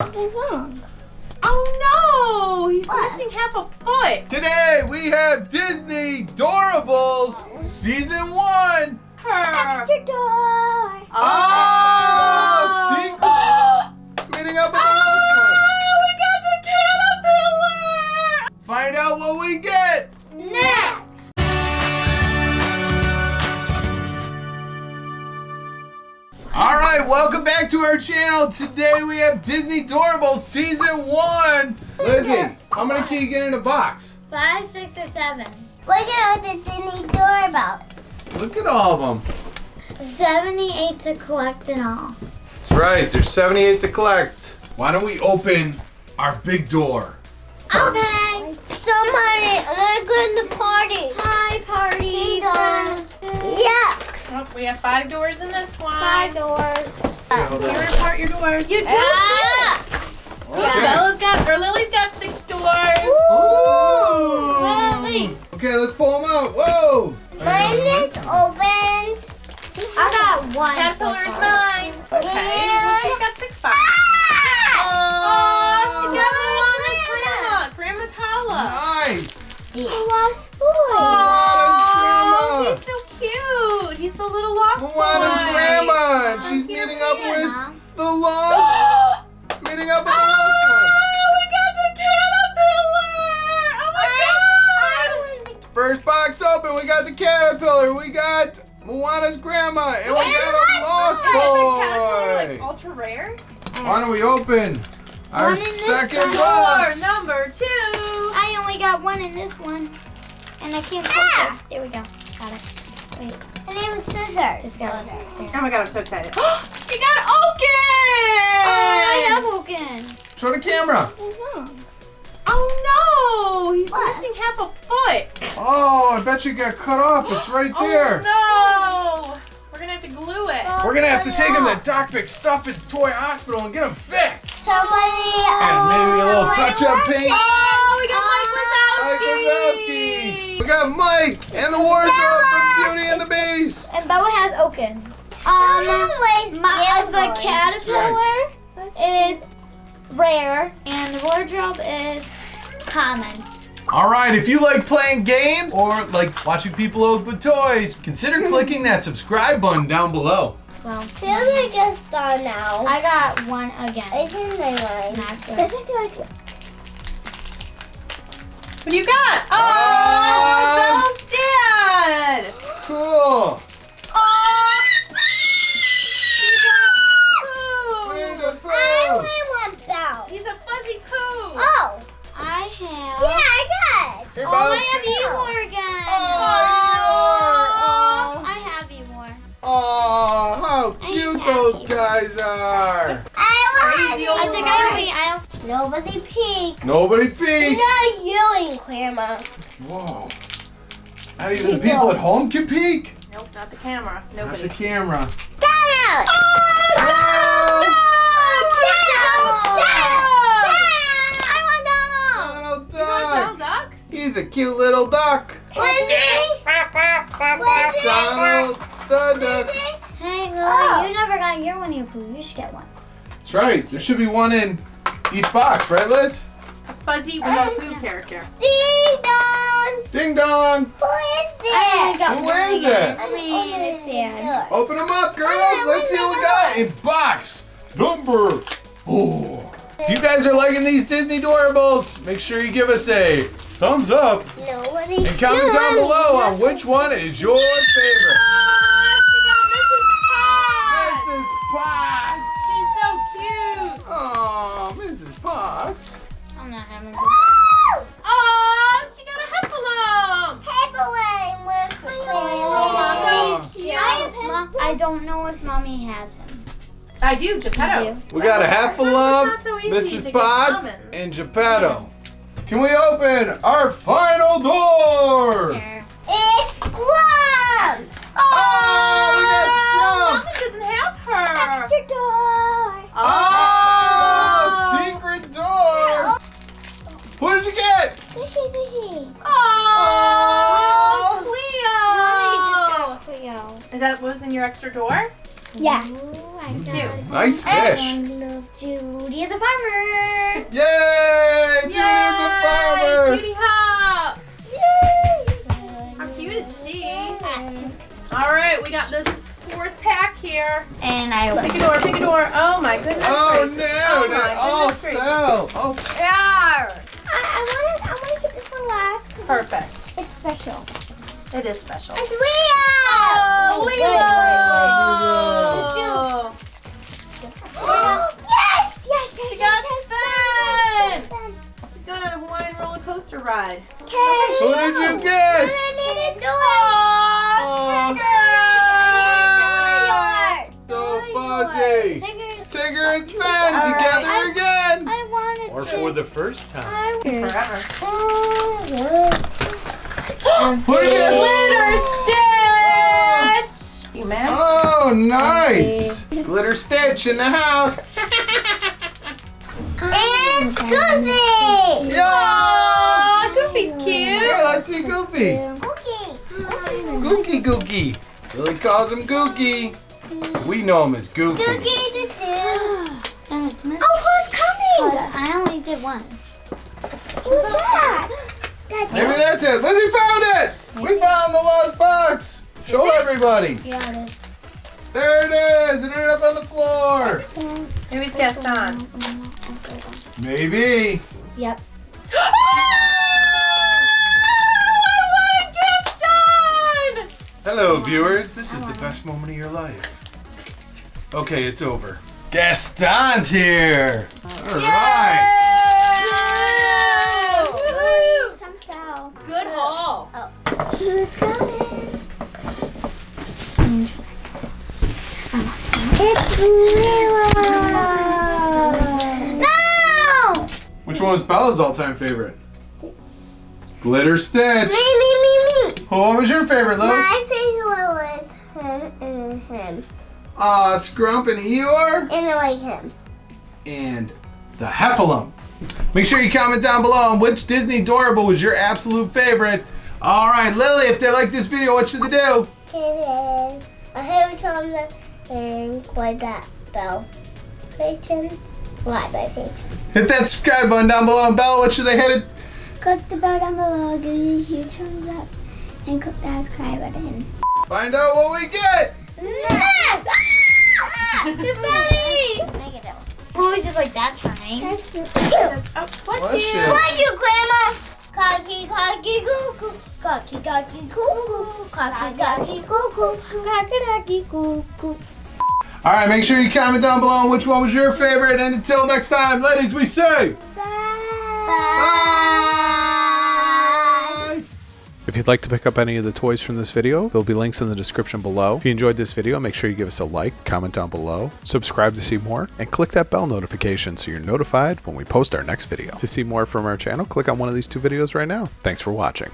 Something wrong. Oh no! He's What? missing half a foot. Today we have Disney Doorables Season 1. Her. Extra door. Oh, ah, secret meeting up with Oh, ah, this we got the caterpillar. Find out what back to our channel. Today we have Disney Doorables Season 1. Lizzie, how many can you get in a box? Five, six, or seven. Look at all the Disney Doorables. Look at all of them. 78 to collect in all. That's right, there's 78 to collect. Why don't we open our big door? first? Okay. Somebody, they're going to party. Hi, party. Yuck. Oh, we have five doors in this one. Five doors. Hold on. Tear apart your doors. You do. Ah. Okay. Bella's got, or Lily's got six doors. Ooh. Lily. Okay, let's pull them out. Whoa. Mine is opened. I got one so Caterpillar is far. mine. Okay. Well, she's got six boxes. Oh, she got Moana's grandma, Grandma Tala. Nice. The lost boy. Oh, Moana's he's so cute. He's the little lost Moana's boy. grandma, First box open, we got the caterpillar, we got Moana's grandma, and we got a lost Caterpillar, like boy. ultra rare. Why don't we open our One in this second box. Door number two. I only got one in this one. And I can't focus. Ah! There we go. Got it. Wait. Her name is Scissors. Just got it. There. Oh my god, I'm so excited. she got Oaken! Oh, I have Oaken. Show the camera. Oh no! He's What? missing half a foot. Oh, I bet you got cut off. It's right there. Oh no! We're gonna have to glue it. We're gonna have to take him to Doc McStuffins Toy Hospital and get him fixed. Somebody And maybe a little touch-up paint. it. Oh, we got Mike Mike Wazowski. Wazowski. We got Mike and the wardrobe from Beauty and the Beast. And Bella has Oaken. Um, my, the caterpillar is rare, and the wardrobe is common. All right, if you like playing games or like watching people open toys, consider hmm. clicking that subscribe button down below. So Billy gets done now. I got one again. It's in my mind. Not good. Does it feel like What do you got? Oh, ah! Bell's dad. Cool. Oh, how cute those guys are. I Crazy want I old think. I wait. I don't. Nobody peek. Nobody peek. Not you and Grandma. Whoa. Not even the people at home can peek. Nope, not the camera. Not the camera. Got it. Oh, I Donald Donald Duck. Duck? He's a cute little duck. want Donald. Donald the Duck. Hey, Lily, Oh. you never got your Winnie the Pooh. You should get one. That's right. There should be one in each box, right, Liz? A fuzzy Winnie the Pooh character. Ding dong. Ding dong. Who is I only this? got Who one is it? Please. Open them up, girls. Let's see what we got in box number four. If you guys are liking these Disney Doorables, make sure you give us a thumbs up Nobody. and comment down below on which one is your favorite. Mrs. Potts. She's so cute. Oh, Mrs. Potts. I'm not having Oh, she got a heffalump. Paperweight with the Oh. Mom, I don't know if mommy has him. I do, Geppetto. do? We got a Heffalump, It's not so Mrs. get Potts, and Geppetto. Can we open our final door? Sure. It's Glum. Oh, we Oh, got Scrump. Mommy doesn't have her. Extra door. Oh, ah, secret door. Who did you get? Fishy, fishy. Oh, Cleo. Mommy just got Cleo. Is that what was in your extra door? Yeah. Ooh, I cute. Nice fish. I love Judy is a farmer. Yay! Judy is a farmer. Judy Hop. How cute is she? All right, we got this fourth pack here. And I Pick a door, pick a door. Oh my goodness Oh gracious. no! Oh it my all fell. Oh, oh. Yarr. I, I want to I want to get this one last. 'cause Perfect. It's special. It is special. It's Leo. Oh, wait, Leo. Oh, yes, yes, yes, She yes, got yes, spun. She's going on a Hawaiian roller coaster ride. Okay. who did you get? Oh, fuzzy. Tigger and Sven All together right. again. I wanted Or to. for the first time. I Forever. What did you Glitter Stitch. You mad? Oh, nice. Glitter Stitch in the house. And Goofy! Yeah. Aw, Goofy's cute. Yeah, let's see Goofy. Okay. Gookie Gookie. Lily calls him Gookie. We know him as Goofy. Cookie to do. Oh, who's coming? I only did one. Who's that? Maybe that's it. Lizzie found it. We found the lost box. Show everybody. Got it. There it is. It ended up on the floor. Maybe it's Gaston. Maybe. Yep. Hello, viewers. This is the best moment of your life. Okay, it's over. Gaston's here. All right. Some fell. Good haul. Oh. Who's coming? It's Lilo. No! Which one was Bella's all-time favorite? Glitter Stitch. Me, me, me, me. What was your favorite, Liz? My favorite was him him. Uh, Scrump and Eeyore. And I like him. and the Heffalump. Make sure you comment down below on which Disney Doorable was your absolute favorite. All right, Lily, if they like this video, what should they do? It is a thumbs up and quite that bell. Like. Hit that subscribe button down below. And bell. what should they hit it? Click the bell down below, give you a huge thumbs up, and click that subscribe button. Find out what we get. Yes! Ah! Good buddy! Negative. Always just like that's her name. Oh, Bless bless you. you. Bless you, Grandma. Cocky, cocky, cuckoo. Cocky, cocky, cuckoo. Cocky, cocky, cuckoo. Cocky cuckoo. All right, make sure you comment down below on which one was your favorite. And until next time, ladies, we say bye. If you'd like to pick up any of the toys from this video, there'll be links in the description below. If you enjoyed this video, make sure you give us a like, comment down below, subscribe to see more, and click that bell notification so you're notified when we post our next video. To see more from our channel, click on one of these two videos right now. Thanks for watching.